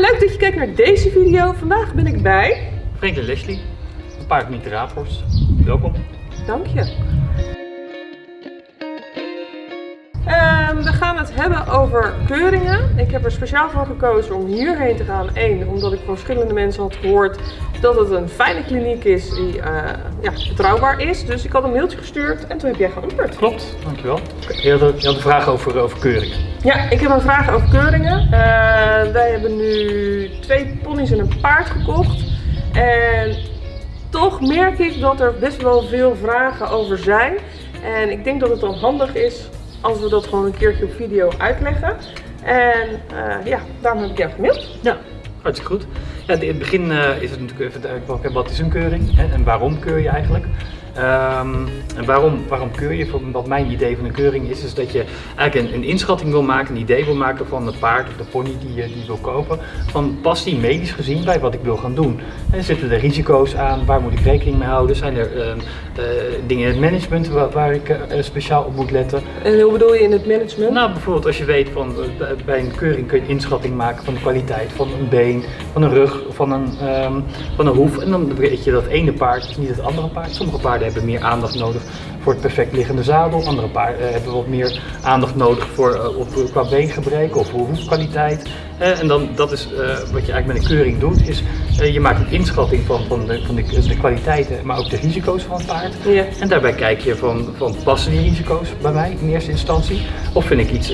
leuk dat je kijkt naar deze video. Vandaag ben ik bij... Franklin Leslie, een paard Raaphorst. Welkom. Dank je. Ehm, we gaan het hebben over keuringen. Ik heb er speciaal voor gekozen om hierheen te gaan. Eén, omdat ik van verschillende mensen had gehoord dat het een fijne kliniek is die uh, ja, betrouwbaar is. Dus ik had een mailtje gestuurd en toen heb jij geantwoord. Klopt, dankjewel. Je had, een, je had een vraag over, over keuringen. Ja, ik heb een vraag over keuringen. Uh, wij hebben nu twee ponies en een paard gekocht. En toch merk ik dat er best wel veel vragen over zijn. En ik denk dat het dan handig is als we dat gewoon een keertje op video uitleggen. En uh, ja, daarom heb ik jou gemaild. Ja, hartstikke goed. Ja, in het begin uh, is het natuurlijk even duidelijk wat is een keuring hè, en waarom keur je eigenlijk. Um, en waarom, waarom keur je? Wat mijn idee van een keuring is, is dat je eigenlijk een, een, inschatting wil maken, een idee wil maken van het paard of de pony die je die wil kopen. Van past die medisch gezien bij wat ik wil gaan doen? En zitten er risico's aan? Waar moet ik rekening mee houden? Zijn er uh, uh, dingen in het management waar, waar ik uh, speciaal op moet letten? En hoe bedoel je in het management? Nou, bijvoorbeeld als je weet van bij een keuring kun je een inschatting maken van de kwaliteit van een been, van een rug, van een, um, van een hoef. En dan weet je dat ene paard niet het andere paard. Sommige paarden hebben meer aandacht nodig voor het perfect liggende zadel. Andere paarden uh, hebben wat meer aandacht nodig voor, uh, op, qua beengebreken of hoefkwaliteit. Uh, en dan, dat is wat je eigenlijk met een keuring doet, is je maakt een inschatting van, van, de, van de, de, kwaliteiten, maar ook de risico's van het paard. Ja. En daarbij kijk je van, van passen die risico's bij mij in eerste instantie? Of vind ik iets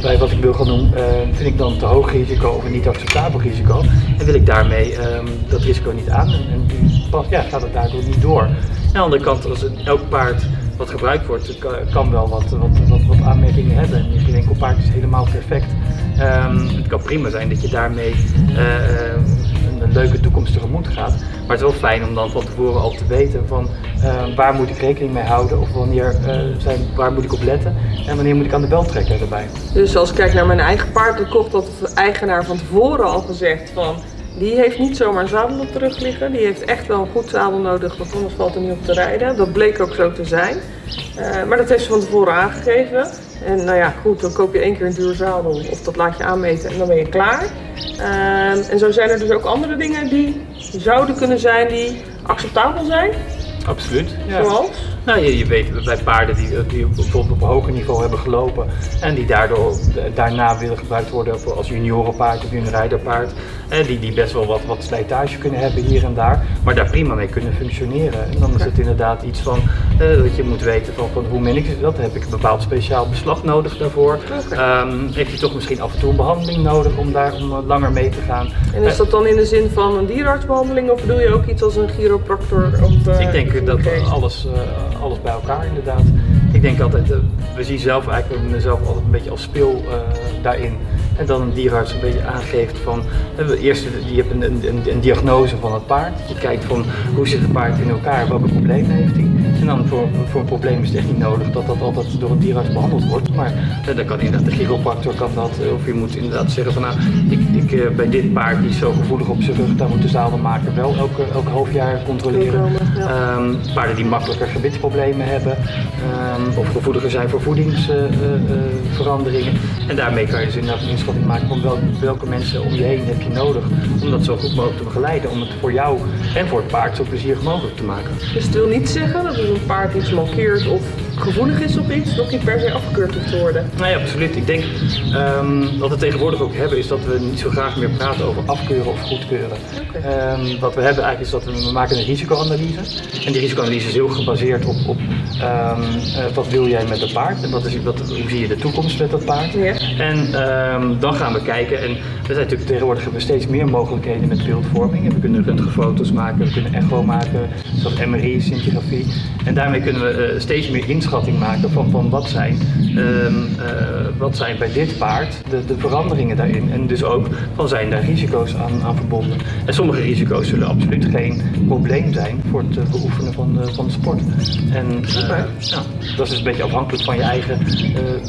bij wat ik wil gaan doen, vind ik dan te hoog risico of een niet acceptabel risico? En wil ik daarmee ehm, dat risico niet aan en, en ja, gaat het daardoor niet door? Aan de andere kant, als elk paard wat gebruikt wordt, kan wel wat, wat, wat, wat aanmerkingen hebben. En geen enkel paard is helemaal perfect. Um, het kan prima zijn dat je daarmee een, een, leuke toekomst tegemoet gaat. Maar het is wel fijn om dan van tevoren al te weten van uh, waar moet ik rekening mee houden of wanneer, uh, zijn, waar moet ik op letten en wanneer moet ik aan de bel trekken erbij. Dus als ik kijk naar mijn eigen paard, dan kocht dat de eigenaar van tevoren al gezegd van die heeft niet zomaar een zadel op de rug liggen. Die heeft echt wel een goed zadel nodig, want anders valt er niet op te rijden. Dat bleek ook zo te zijn. Uh, maar dat heeft ze van tevoren aangegeven. En nou ja, goed, dan koop je één keer een duur zadel of dat laat je aanmeten en dan ben je klaar. Uh, en zo zijn er dus ook andere dingen die zouden kunnen zijn die acceptabel zijn. Absoluut. Ja. Zoals? Nou, je, je weet bij paarden die, die bijvoorbeeld op een hoger niveau hebben gelopen en die daardoor daarna willen gebruikt worden als juniorenpaard of juniorijderpaard. En die, die best wel wat, wat slijtage kunnen hebben hier en daar, maar daar prima mee kunnen functioneren. En dan is het inderdaad iets van uh, dat je moet weten van, van hoe min ik dat, heb ik een bepaald speciaal beslag nodig daarvoor. Okay. Um, heeft je toch misschien af en toe een behandeling nodig om daar om langer mee te gaan. En is dat dan in de zin van een dierenartsbehandeling of bedoel je ook iets als een chiropractor? Of, uh, ik denk dat alles, uh, alles bij elkaar inderdaad. Ik denk altijd, we zien zelf eigenlijk mezelf altijd een beetje als speel daarin. En dan een dierenarts een beetje aangeeft van, eerst je hebt een, een, een, diagnose van het paard. Je kijkt van hoe zit het paard in elkaar, welke problemen heeft hij. En dan voor, voor een probleem is het echt niet nodig dat dat altijd door een dierenarts behandeld wordt. Maar eh, dan kan inderdaad de chiropractor kan dat. Of je moet inderdaad zeggen van nou, ik, ik, bij dit paard die is zo gevoelig op zijn rug, daar moet de zadelmaker wel elke, elke half jaar controleren. Ja. Um, paarden die makkelijker gebitsproblemen hebben. Um, of gevoeliger zijn voor voedingsveranderingen. Uh, en daarmee kan je dus inderdaad van welke, welke mensen om je heen heb je nodig om dat zo goed mogelijk te begeleiden. Om het voor jou en voor het paard zo plezierig mogelijk te maken. Dus het wil niet zeggen dat als een paard iets mankeert of gevoelig is op iets, dat niet per se afgekeurd hoeft te worden. Nee, absoluut. Ik denk um, wat we tegenwoordig ook hebben, is dat we niet zo graag meer praten over afkeuren of goedkeuren. Okay. Um, wat we hebben eigenlijk is dat we, we maken een risicoanalyse. En die risicoanalyse is heel gebaseerd op, op um, uh, wat wil jij met het paard en wat is, wat, hoe zie je de toekomst met dat paard. En dan gaan we kijken. En er zijn natuurlijk tegenwoordig hebben we steeds meer mogelijkheden met beeldvorming. En we kunnen röntgenfoto's maken, we kunnen echo maken, zoals MRI, scintigrafie. En daarmee kunnen we uh, steeds meer inschatting maken van, van wat, zijn, um, uh, wat zijn bij dit paard de, de veranderingen daarin. En dus ook van zijn daar risico's aan, aan verbonden. En sommige risico's zullen absoluut geen probleem zijn voor het uh, beoefenen van de, van de sport. En okay. ja, dat is dus een beetje afhankelijk van je eigen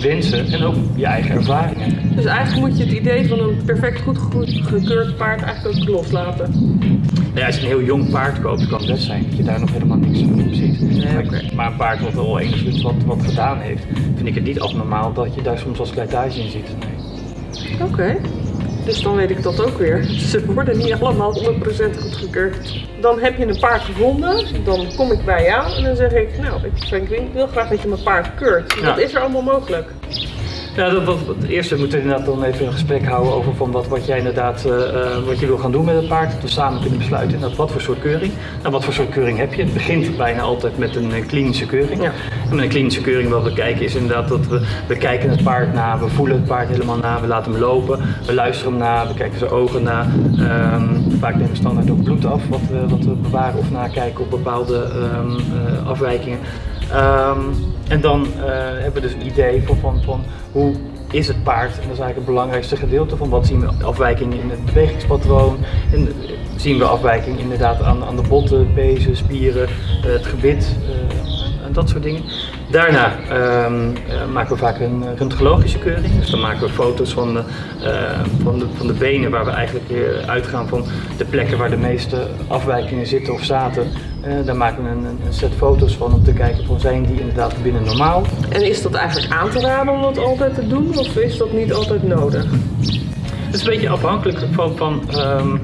wensen en ook je eigen ervaringen. Dus eigenlijk moet je het idee van een perfect goed gekeurd paard eigenlijk ook loslaten. Ja, als je een heel jong paard koopt, kan het best zijn dat je daar nog helemaal niks van ziet. Nee, maar, okay. maar een paard wat al enigszins wat, wat gedaan heeft, vind ik het niet abnormaal dat je daar soms wel slijtage in ziet. Nee. Oké. Okay. Dus dan weet ik dat ook weer. Ze worden niet allemaal 100% goedgekeurd. Dan heb je een paard gevonden, dan kom ik bij jou en dan zeg ik, nou, ik, Frank Wink wil graag dat je mijn paard keurt. Ja. Dat is er allemaal mogelijk. Ja, dat, wat, wat, eerst moeten we inderdaad dan even een gesprek houden over van wat, wat jij inderdaad eh, eh, wat je wil gaan doen met het paard. Dat we samen kunnen besluiten wat voor soort keuring. Nou, wat voor soort keuring heb je? Het begint bijna altijd met een eh, klinische keuring. Ja. En met een klinische keuring wat we kijken is inderdaad dat we, we kijken het paard na, we voelen het paard helemaal na, we laten hem lopen, we luisteren hem na, we kijken zijn ogen na. Ehm, vaak nemen we standaard ook bloed af wat we, wat we bewaren of nakijken op bepaalde ehm, eh, afwijkingen. Ehm, en dan hebben we dus een idee van, van, van hoe is het paard. En dat is eigenlijk het belangrijkste gedeelte van wat zien we afwijkingen in het bewegingspatroon. En eh, zien we afwijking inderdaad aan, aan de botten, pezen, spieren, eh, het gebit eh, en dat soort dingen. Daarna ehm, eh, maken we vaak een röntgenologische keuring. Dus dan maken we foto's van de, van de, van de benen waar we eigenlijk uitgaan van de plekken waar de meeste afwijkingen zitten of zaten. Eh, daar maken we een, een set foto's van om te kijken van zijn die inderdaad binnen normaal. En is dat eigenlijk aan te raden om dat altijd te doen of is dat niet altijd nodig? Het is een beetje afhankelijk van, van ehm, eh,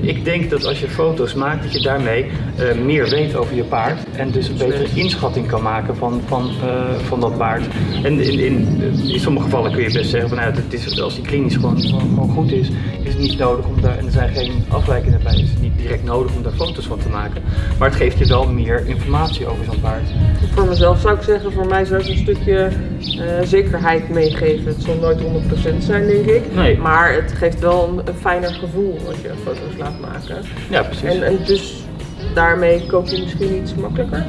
ik denk dat als je foto's maakt, dat je daarmee eh, meer weet over je paard. En dus een betere inschatting kan maken van, van, eh, van dat paard. En in, in, in sommige gevallen kun je best zeggen van nou, het is, als die klinisch gewoon, gewoon, goed is, is het niet nodig om daar, en er zijn geen afwijkingen bij, is het niet direct nodig om daar foto's van te maken. Maar het geeft je wel meer informatie over zo'n paard. Voor mezelf zou ik zeggen, voor mij zou het een stukje eh, zekerheid meegeven. Het zal nooit 100% zijn, denk ik. Nee. Maar het geeft wel een, een fijner gevoel als je foto's laat maken. Ja, precies. En, en dus daarmee koop je misschien iets makkelijker.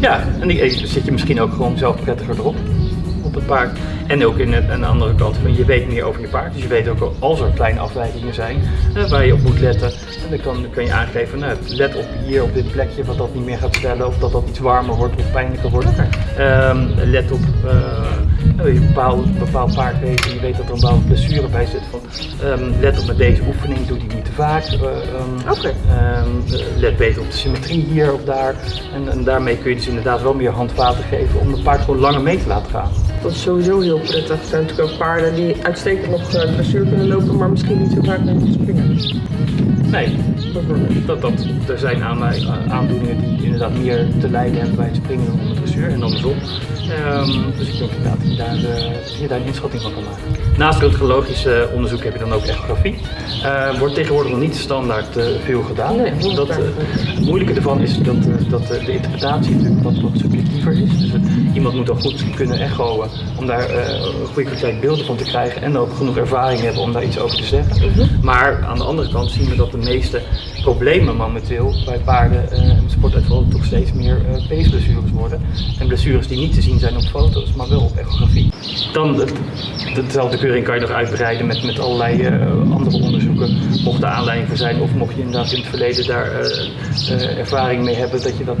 Ja, en die eh, zit je misschien ook gewoon zelf prettiger erop. Op het paard. En ook in het, aan de andere kant van je weet meer over je paard. Dus je weet ook als er kleine afwijkingen zijn waar je op moet letten. En dan kan, dan kan je aangeven, nou, let op hier op dit plekje wat dat niet meer gaat stellen. Of dat dat iets warmer wordt of pijnlijker wordt. Ehm, let op nou, je bepaald, een bepaald paard je weet dat er een bepaalde blessure bij zit. Van, ehm, let op met deze oefening, doe die niet te vaak. Eh, let beter op de symmetrie hier of daar. En, en daarmee kun je dus inderdaad wel meer handvaten geven om het paard gewoon langer mee te laten gaan. Dat is sowieso heel prettig. Er zijn natuurlijk ook paarden die uitstekend nog dressuur kunnen lopen, maar misschien niet zo vaak mee moeten springen. Nee. Dat, dat, er zijn aan, aandoeningen die inderdaad meer te lijden hebben bij het springen het dressuur en andersom. Ehm, dus ik denk inderdaad dat je daar, eh, je daar een inschatting van kan maken. Naast röntgenologisch eh, onderzoek heb je dan ook echografie. Eh, wordt tegenwoordig nog niet standaard eh, veel gedaan. Nee, dat, vaak? eh, het moeilijke ervan is dat, dat de interpretatie natuurlijk wat, wat subjectiever is. Dus iemand moet dan goed kunnen echoen om daar een goede kwaliteit beelden van te krijgen en ook genoeg ervaring hebben om daar iets over te zeggen. Maar aan de andere kant zien we dat de meeste problemen momenteel bij paarden eh, en sportuitvallen toch steeds meer eh peesblessures worden. En blessures die niet te zien zijn op foto's, maar wel op echografie. Dan dezelfde keuring kan je nog uitbreiden met, met allerlei eh, andere onderzoeken. Mocht er aanleiding voor zijn of mocht je inderdaad in het verleden daar eh, eh, ervaring mee hebben dat je dat...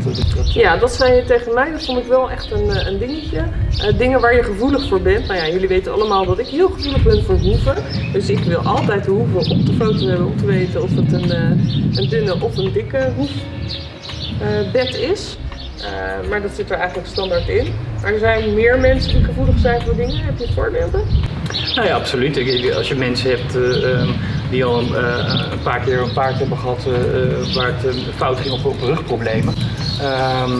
Ja, dat zei je tegen mij. Dat vond ik wel echt een, eh, een dingetje. Eh, dingen waar je gevoelig voor bent. Nou ja, jullie weten allemaal dat ik heel gevoelig ben voor hoeven. Dus ik wil altijd de hoeven op de foto hebben om te weten of het een, eh, een dunne of een dikke hoefbed is. Eh, maar dat zit er eigenlijk standaard in. Maar er zijn meer mensen die gevoelig zijn voor dingen. Heb je voorbeelden? Nou ja, absoluut. Als je mensen hebt eh, ehm, die al een, eh, een paar keer een paard hebben gehad eh, eh, waar het fout ging of op rugproblemen, ehm,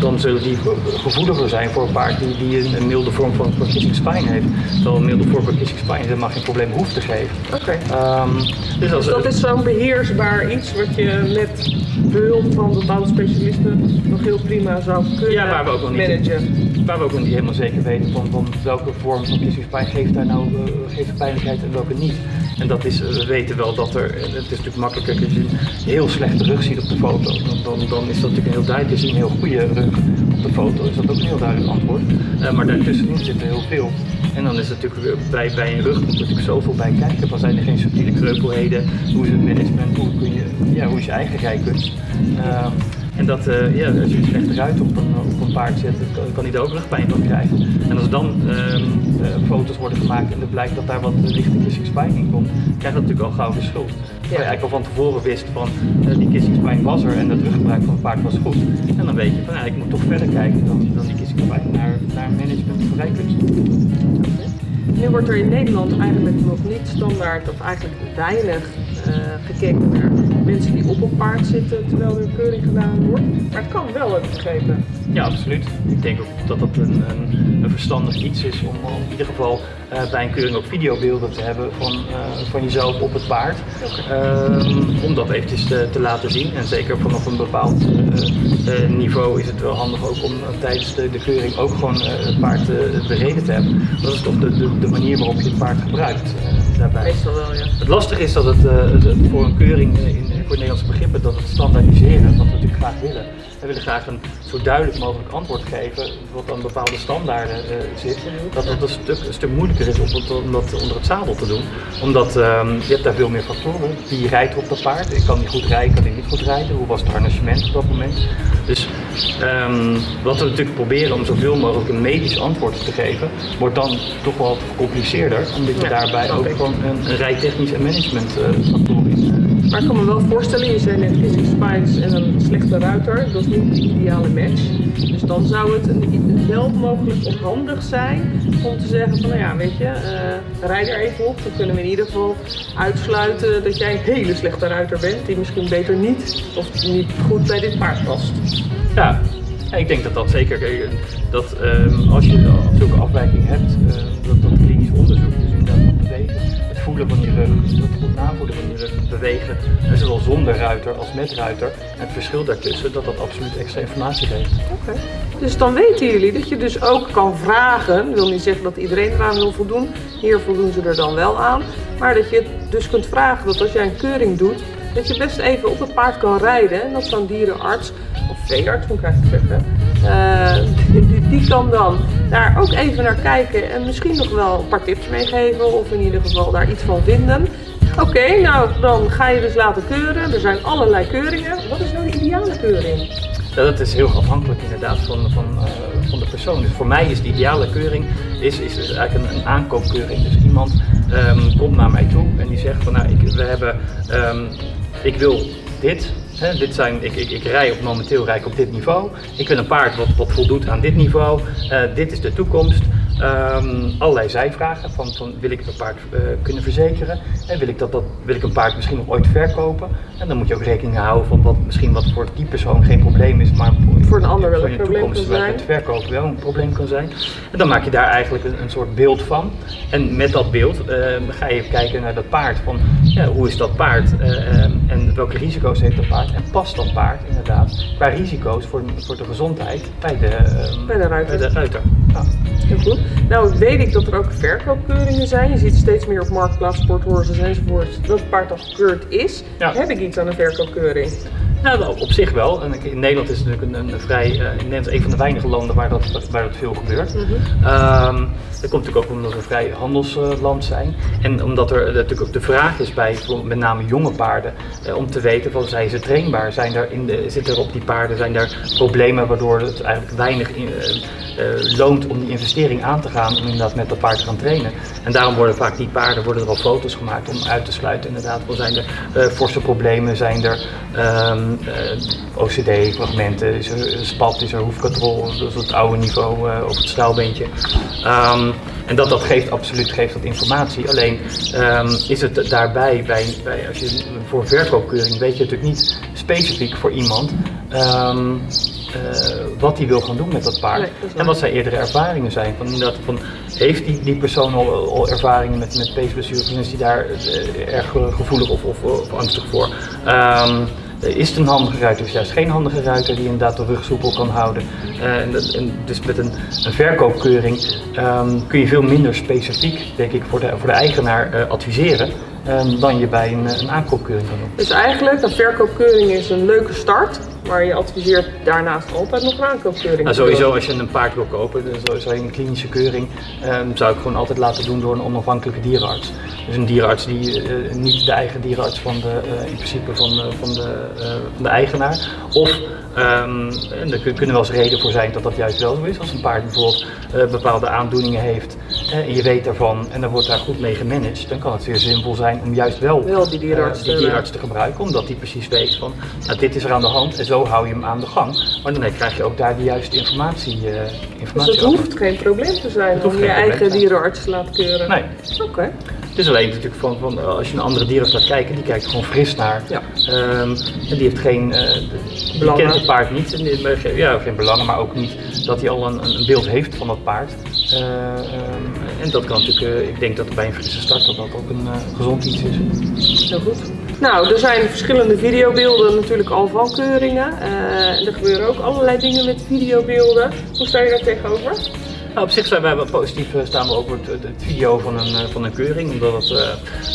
dan zullen die ge- gevoeliger zijn voor een paard die, die een, een milde vorm van spine heeft. Terwijl een milde vorm van spine helemaal geen probleem hoeft te geven. Oké. Ehm, dus Dus dat is zo'n beheersbaar iets wat je met behulp van bepaalde specialisten nog heel prima zou kunnen Ja, waar we ook nog niet- managen. Waar we ook nog niet helemaal zeker weten van, van welke vorm van kissingspijn geeft daar nou geeft pijnlijkheid en welke niet. En dat is, eh, we weten wel dat er, het is natuurlijk makkelijker als je heel slechte rug ziet op de foto. Dan, dan, is dat natuurlijk heel duidelijk, is een heel goede rug op de foto, is dat ook een heel duidelijk antwoord. Eh, maar daartussenin zit er heel veel. En dan is het natuurlijk bij, bij een rug er natuurlijk zoveel bij kijken. Dan zijn er geen subtiele kreupelheden, hoe is het management, hoe, kun je, ja, hoe is je eigen rijkunst. Ehm, en dat, eh, ja, als je een slechte ruit op een, op een paard zet, kan, kan hij daar ook rugpijn van krijgen. En als dan ehm, eh, foto's worden gemaakt en er blijkt dat daar wat lichte kissingspijn in komt, krijgt dat natuurlijk al gauw de schuld. Terwijl je eigenlijk al van tevoren wist van eh, die kissingspijn was er en het ruggebruik van het paard was goed. En dan weet je van ja, ik moet toch verder kijken dan, dan die kissingspijn naar, naar management rijkunst. Nu wordt er in Nederland eigenlijk nog niet standaard of eigenlijk weinig gekeken naar mensen die op een paard zitten terwijl er een keuring gedaan wordt. Maar het kan wel, heb ik begrepen. Ja, absoluut. Ik denk ook dat dat een, een, een verstandig iets is om in ieder geval uh, bij een keuring ook videobeelden te hebben van, uh, van jezelf op het paard. Uh, om dat eventjes te, te, laten zien. En zeker vanaf een bepaald niveau is het wel handig ook om tijdens de, de, keuring ook gewoon het paard bereden te hebben. Dat is toch de, de, de manier waarop je het paard gebruikt daarbij. Meestal wel, ja. Het lastige is dat het, het voor een keuring in, voor Nederlandse begrippen dat het standaardiseren, wat we natuurlijk graag willen. We willen graag een zo duidelijk mogelijk antwoord geven, wat aan bepaalde standaarden uh, zit. Dat het een stuk, een stuk moeilijker is om, om dat onder het zadel te doen. Omdat um, je hebt daar veel meer factoren. Wie rijdt op dat paard? Ik kan niet goed rijden, kan ik niet goed rijden? Hoe was het harnessement op dat moment? Dus um, wat we natuurlijk proberen om zoveel mogelijk een medisch antwoord te geven, wordt dan toch wel gecompliceerder. Omdat je ja, daarbij ook gewoon een, een rijtechnisch en management uh, factoren in maar ik kan me wel voorstellen, je zei net Physics Spines en een slechte ruiter, dat is niet de ideale match. Dus dan zou het een, wel mogelijk of handig zijn om te zeggen van nou ja, weet je, uh, rijd er even op. Dan kunnen we in ieder geval uitsluiten dat jij een hele slechte ruiter bent, die misschien beter niet of niet goed bij dit paard past. Ja, ik denk dat dat zeker, eh, dat um, als je zulke afwijking hebt, uh, dat, dat klinisch onderzoek van je rug, het goed navoelen van je rug, bewegen, zowel zonder ruiter als met ruiter. En het verschil daartussen, dat dat absoluut extra informatie geeft. Oké. Dus dan weten jullie dat je dus ook kan vragen, wil niet zeggen dat iedereen eraan wil voldoen, hier voldoen ze er dan wel aan, maar dat je dus kunt vragen dat als jij een keuring doet, dat je best even op het paard kan rijden en dat zo'n dierenarts, moet ik eigenlijk uh, die, die, kan dan daar ook even naar kijken en misschien nog wel een paar tips meegeven of in ieder geval daar iets van vinden. Oké, nou dan ga je dus laten keuren. Er zijn allerlei keuringen. Wat is nou de ideale keuring? Ja, dat is heel afhankelijk inderdaad van, van, uh, van de persoon. Dus voor mij is de ideale keuring is, is dus eigenlijk een, aankoopkeuring. Dus iemand um, komt naar mij toe en die zegt van nou, ik, we hebben, um, ik wil dit, dit zijn, ik, ik, ik rij op, momenteel rij ik op dit niveau. Ik wil een paard wat, wat voldoet aan dit niveau. Uh, dit is de toekomst. Um, allerlei zijvragen van, van wil ik een paard uh, kunnen verzekeren en wil ik, dat, dat, wil ik een paard misschien nog ooit verkopen en dan moet je ook rekening houden van wat misschien wat voor die persoon geen probleem is, maar voor, voor een ander wel een probleem kan zijn. het verkopen wel een probleem kan zijn. En dan maak je daar eigenlijk een, een soort beeld van en met dat beeld uh, ga je kijken naar dat paard van hoe is dat paard uh, en welke risico's heeft dat paard en past dat paard inderdaad qua risico's voor, voor de gezondheid bij de, bij de ruiter. Bij de ruiter. Ja. Heel goed. Nou weet ik dat er ook verkoopkeuringen zijn. Je ziet steeds meer op Marktplaats, Sporthorses enzovoort dat het paard al gekeurd is. Heb ik iets aan een verkoopkeuring? Nou, op zich wel. En in Nederland is het natuurlijk een, een vrij, uh, Nederland een van de weinige landen waar dat, waar dat veel gebeurt. Mm -hmm. um, dat komt natuurlijk ook omdat we een vrij handelsland zijn. En omdat er natuurlijk ook de vraag is bij met name jonge paarden eh, om te weten van zijn ze trainbaar? Zijn er in de, zitten er op die paarden zijn er problemen waardoor het eigenlijk weinig in, loont om die investering aan te gaan om inderdaad met dat paard te gaan trainen. En daarom worden vaak die paarden worden er al foto's gemaakt om uit te sluiten inderdaad. Wel zijn er forse problemen, zijn er um, OCD-fragmenten, is er spat, is er hoefkatrol, dat is het oude niveau op het staalbeentje. Um, en dat, dat geeft absoluut geeft dat informatie. Alleen um, is het daarbij, bij, bij, als je voor verkoopkeuring, weet je natuurlijk niet specifiek voor iemand um, uh, wat hij wil gaan doen met dat paard. Nee, dat en wat zijn eerdere ervaringen zijn. Van, dat, van, heeft die, die persoon al, al ervaringen met, met peesblessures en is hij daar uh, erg gevoelig of, of, of angstig voor? Um, is het een handige ruiter of juist geen handige ruiter die inderdaad de rug soepel kan houden. Uh, en, dus met een, een verkoopkeuring um, kun je veel minder specifiek, denk ik, voor de, voor de eigenaar uh, adviseren. Um, dan je bij een, een aankoopkeuring kan doen. Dus eigenlijk, een verkoopkeuring is een leuke start, maar je adviseert daarnaast altijd nog een aankoopkeuring. Nou, sowieso als je een paard wil kopen, dus je een klinische keuring, um, zou ik gewoon altijd laten doen door een onafhankelijke dierenarts. Dus een dierenarts die uh, niet de eigen dierenarts van de, uh, in principe van, uh, van, de, van de eigenaar. Of um, en er kunnen wel eens reden voor zijn dat dat juist wel zo is. Als een paard bijvoorbeeld bepaalde aandoeningen heeft en je weet daarvan en dan wordt daar goed mee gemanaged, dan kan het zeer zinvol zijn om juist wel, Wel die dierenarts eh, die te- gebruiken, omdat die precies weet van nou, dit is er aan de hand en zo hou je hem aan de gang. Maar dan krijg je ook daar de juiste informatie, Dus informatie het over. hoeft geen probleem te zijn Het om je eigen dierenarts te laten keuren. Nee, Oké. het is alleen natuurlijk van, van eh, als je een andere dierenarts laat kijken, die kijkt gewoon fris naar. Ja. Ehm, en die heeft geen, eh, die Belangen. kent het paard niet, en die- ja, geen belangen, maar ook niet dat hij al een, een beeld heeft van dat paard. Eh, ehm, en dat kan natuurlijk, eh, ik denk dat bij een frisse start dat dat ook een eh, gezond iets is. Heel goed. Nou, er zijn verschillende videobeelden natuurlijk al van keuringen. Eh, er gebeuren ook allerlei dingen met videobeelden. Hoe sta je daar tegenover? Nou, op zich zijn wij wel positief, eh, staan we voor het, het video van een, eh, van een keuring, omdat het, eh,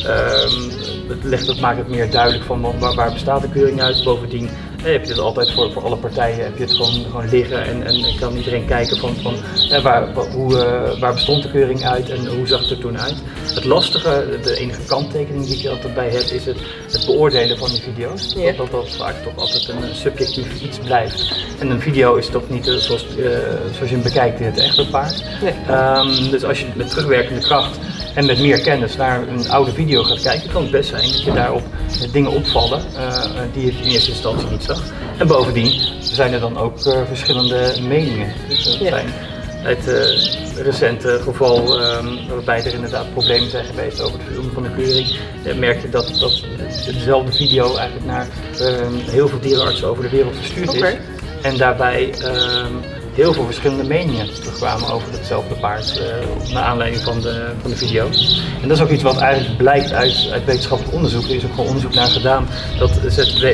ehm, het, legt, het maakt het meer duidelijk van wa- waar, waar bestaat de keuring uit. Bovendien eh, heb je het altijd voor, voor alle partijen, heb je het gewoon, gewoon liggen en, en kan iedereen kijken van, van eh, waar, wa- hoe, eh, waar bestond de keuring uit en hoe zag het er toen uit. Het lastige, de enige kanttekening die ik altijd bij heb, is het, het beoordelen van die video's. Ja. Dat, dat vaak toch altijd een eh, subjectief iets blijft. En een video is toch niet eh, zoals, zoals je hem bekijkt in het echte paard. Nee. Ehm, dus als je met terugwerkende kracht en met meer kennis naar een oude video gaat kijken, kan het best zijn dat je daarop dingen opvallen eh, die je in eerste instantie niet zag. En bovendien zijn er dan ook eh, verschillende meningen. Dus Ja. zijn het recente geval ehm, waarbij er inderdaad problemen zijn geweest over het filmen van de keuring, eh, merk je dat, dat dezelfde video eigenlijk naar ehm, heel veel dierenartsen over de wereld verstuurd is. En daarbij ehm, heel veel verschillende meningen terugkwamen over hetzelfde paard, eh, naar aanleiding van de, van de video. En dat is ook iets wat eigenlijk blijkt uit, uit wetenschappelijk onderzoek. Er is ook gewoon onderzoek naar gedaan. Dat zet,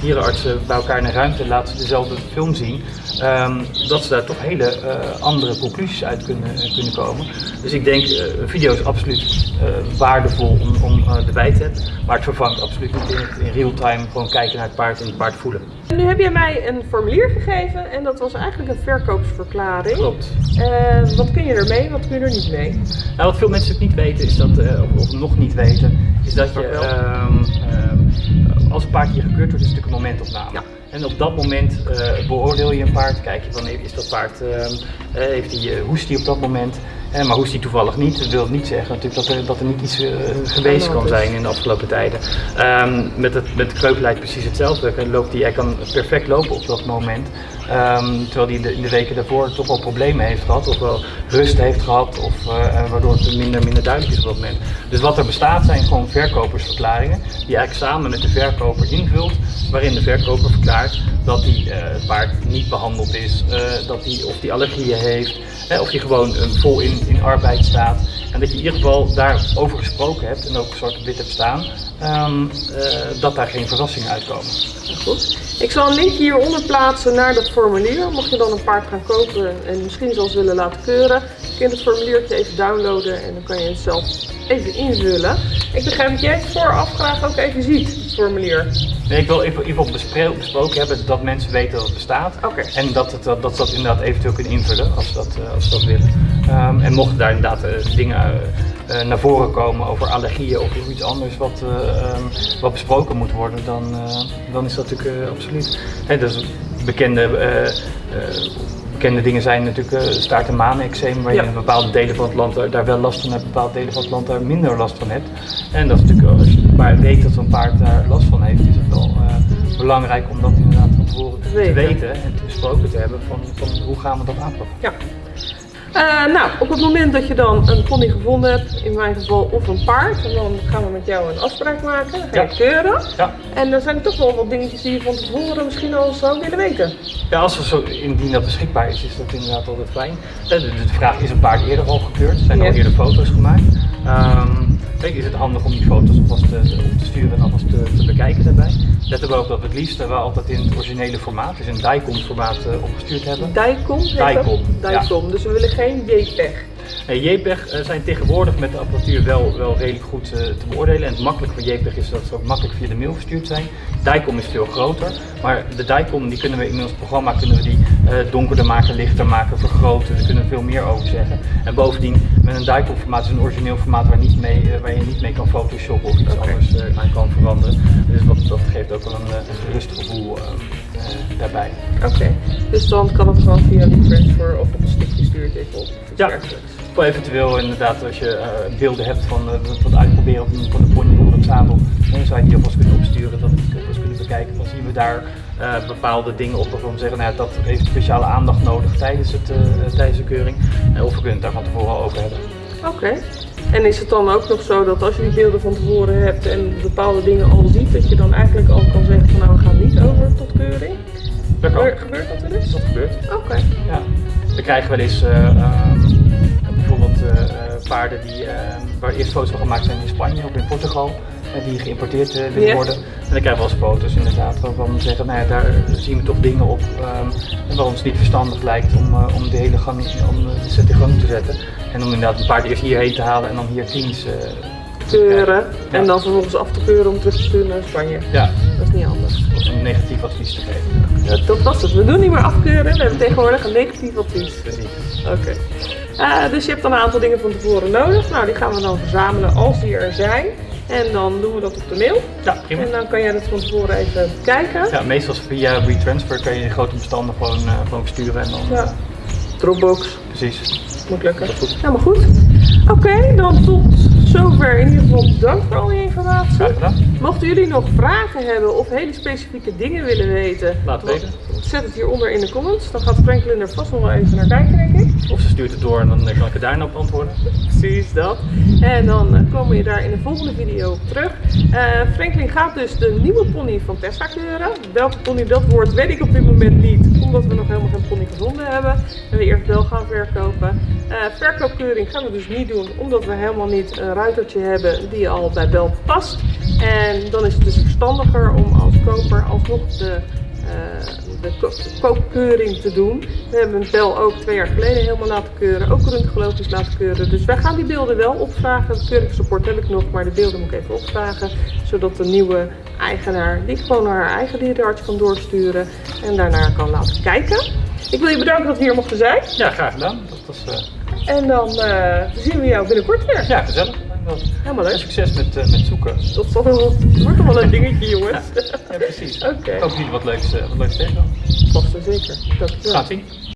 dierenartsen bij elkaar in een ruimte, laten ze dezelfde film zien. ehm, dat ze daar toch hele eh, andere conclusies uit kunnen, kunnen komen. Dus ik denk, eh, een video is absoluut eh, waardevol om, om eh, erbij te hebben. Maar het vervangt absoluut niet in real time gewoon kijken naar het paard en het paard voelen. Nu heb je mij een formulier gegeven en dat was eigenlijk een verkoopsverklaring. Klopt. Eh, wat kun je ermee, wat kun je er niet mee? Nou, wat veel mensen ook niet weten, is dat, eh, of, nog niet weten, is dat je, ehm, ehm, als een paard hier gekeurd wordt, is het natuurlijk een momentopname. Ja. En op dat moment eh, beoordeel je een paard, kijk je van is dat paard, ehm, eh, heeft hij, eh, hoest hij op dat moment, Maar hoest hij toevallig niet, dat wil niet zeggen natuurlijk dat er, dat er niet iets eh, geweest kan is. zijn in de afgelopen tijden. Ehm, met, het, met kreupelheid precies hetzelfde. Hij, loopt die, hij kan perfect lopen op dat moment. Ehm, terwijl hij in de, weken daarvoor toch wel problemen heeft gehad, of wel rust heeft gehad, of eh, waardoor het minder, minder duidelijk is op dat moment. Dus wat er bestaat zijn gewoon verkopersverklaringen, die eigenlijk samen met de verkoper invult, waarin de verkoper verklaart dat hij eh, het paard niet behandeld is, eh, dat hij, of hij allergieën heeft, hè, of hij gewoon eh, vol in, in arbeid staat. En dat je in ieder geval daarover gesproken hebt en ook zwart op wit hebt staan, ehm, eh, dat daar geen verrassingen uitkomen. Goed. Ik zal een linkje hieronder plaatsen naar dat formulier. Mocht je dan een paard gaan kopen en misschien zelfs willen laten keuren, kun je het formuliertje even downloaden en dan kan je het zelf even invullen. Ik begrijp dat jij het vooraf graag ook even ziet, formulier. Nee, ik wil even, even besproken hebben dat mensen weten dat het bestaat. Oké. En dat, het, dat, dat ze dat inderdaad eventueel kunnen invullen als ze dat, eh, als ze dat willen. Ehm, en mochten daar inderdaad eh, dingen eh, naar voren komen over allergieën of iets anders wat, eh, ehm, wat besproken moet worden, dan, dan is dat natuurlijk absoluut. Hè, dus bekende, bekende dingen zijn natuurlijk eh, staart- en maaneczeem, waar Ja. je in bepaalde delen van het land daar, wel last van hebt, bepaalde delen van het land daar minder last van hebt. En dat is natuurlijk, wel- als je maar weet dat zo'n paard daar last van heeft, is het wel eh, belangrijk om dat inderdaad van tevoren te Weten. weten en te besproken te hebben van, van hoe gaan we dat aanpakken. Ja. Eh, nou, op het moment dat je dan een pony gevonden hebt, in mijn geval of een paard, en dan gaan we met jou een afspraak maken, dan ga je Ja. keuren. Ja. En er zijn toch wel wat dingetjes die je van tevoren misschien al zou willen weten. Ja, als er zo, indien dat beschikbaar is, is dat inderdaad altijd fijn. Eh, De, de, de vraag is een paard eerder al gekeurd? Zijn er Ja. al eerder foto's gemaakt? Ehm, kijk, is het handig om die foto's alvast te, op te sturen en alvast te, te bekijken daarbij? Let er wel op dat we het liefst wel altijd in het originele formaat, dus in DICOM formaat eh, opgestuurd hebben. Dicom? Dicom, ja. Dicom. Dus we willen geen JPEG. Eh, JPEG eh, zijn tegenwoordig met de apparatuur wel, wel redelijk goed eh, te beoordelen. En het makkelijk van JPEG is dat ze ook makkelijk via de mail verstuurd zijn. DICOM is veel groter, maar de DICOM die kunnen we in ons programma kunnen we die donkerder maken, lichter maken, vergroten. Daar kunnen we veel meer over zeggen. En bovendien, met een DICOM formaat is een origineel formaat waar, niet mee, waar je niet mee kan photoshoppen of iets anders aan kan veranderen. Dus dat, dat geeft ook wel een, een gerust eh. eh, daarbij. Oké, dus dan kan het gewoon via WeTransfer of op een je het even op. Ja. Of eventueel inderdaad als je eh, beelden hebt van uh, wat uitproberen van, van de pony onder het zadel, dan zou je die alvast kunnen opsturen, dat we die alvast kunnen bekijken. Dan zien we daar eh, bepaalde dingen op waarvan we zeggen, nou, ja, dat heeft speciale aandacht nodig tijdens, het, eh, tijdens de keuring. Eh, of we kunnen het daar van tevoren al over hebben. Oké. En is het dan ook nog zo dat als je die beelden van tevoren hebt en bepaalde dingen al ziet, dat je dan eigenlijk al kan zeggen van nou we gaan Gebeurt, gebeurt dat wel eens? Dat gebeurt. Oké. Ja. We krijgen wel eens eh, ehm, bijvoorbeeld eh, eh, paarden die, waar eerst foto's van gemaakt zijn in Spanje of in Portugal. En die geïmporteerd willen worden. En dan krijgen we wel eens foto's inderdaad waarvan we zeggen, nou ja, daar zien we toch dingen op ehm, waar ons niet verstandig lijkt om, om de hele gang, om de set in gang te zetten. En om inderdaad een paard eerst hierheen te halen en dan hier eh, Keuren Ja. en dan vervolgens af te keuren om terug te sturen naar Spanje. ja, Dat is niet anders. of een negatief advies te geven. Dat was het. We doen niet meer afkeuren, we hebben tegenwoordig een negatief advies. Oké. Eh, dus je hebt dan een aantal dingen van tevoren nodig. Nou, die gaan we dan verzamelen als die er zijn. En dan doen we dat op de mail. Ja, prima. En dan kan jij dat van tevoren even bekijken. Ja, meestal via WeTransfer kan je de grote bestanden gewoon, eh, gewoon sturen en dan Ja. Dropbox, precies. moet lukken. Helemaal goed. Oké, dan tot zover. In ieder geval bedankt voor al die informatie. Graag gedaan. Mochten jullie nog vragen hebben of hele specifieke dingen willen weten, Laat het weten. zet het hieronder in de comments. Dan gaat Franklin er vast nog wel even naar kijken, denk ik. Of ze stuurt het door en dan eh, kan ik er daarna op antwoorden. Precies dat. En dan eh, komen we daar in de volgende video op terug. Eh, Franklin gaat dus de nieuwe pony van Tessa keuren. Welke pony dat wordt, weet ik op dit moment niet. Omdat we nog helemaal geen pony gevonden hebben. En we eerst wel gaan verkopen. Eh, verkoopkeuring gaan we dus niet doen. Omdat we helemaal niet een ruitertje hebben die al bij Bel past. En dan is het dus verstandiger om als koper alsnog de de ko- koopkeuring te doen. We hebben een Bel ook twee jaar geleden helemaal laten keuren, ook röntgenologisch laten keuren. Dus wij gaan die beelden wel opvragen. Het keuringsrapport heb ik nog, maar de beelden moet ik even opvragen. Zodat de nieuwe eigenaar die gewoon naar haar eigen dierenarts kan doorsturen en daarnaar kan laten kijken. Ik wil je bedanken dat we hier mochten zijn. Ja, graag gedaan. Dat was eh, En dan eh, zien we jou binnenkort weer. ja, gezellig. Helemaal leuk. succes met, eh, met zoeken. Dat zal wel, wordt wel een dingetje, jongens. Ja, precies. Oké, Ik hoop dat jullie wat leuks, eh, wat leuks tegen. vast en zeker. Gaan het zien.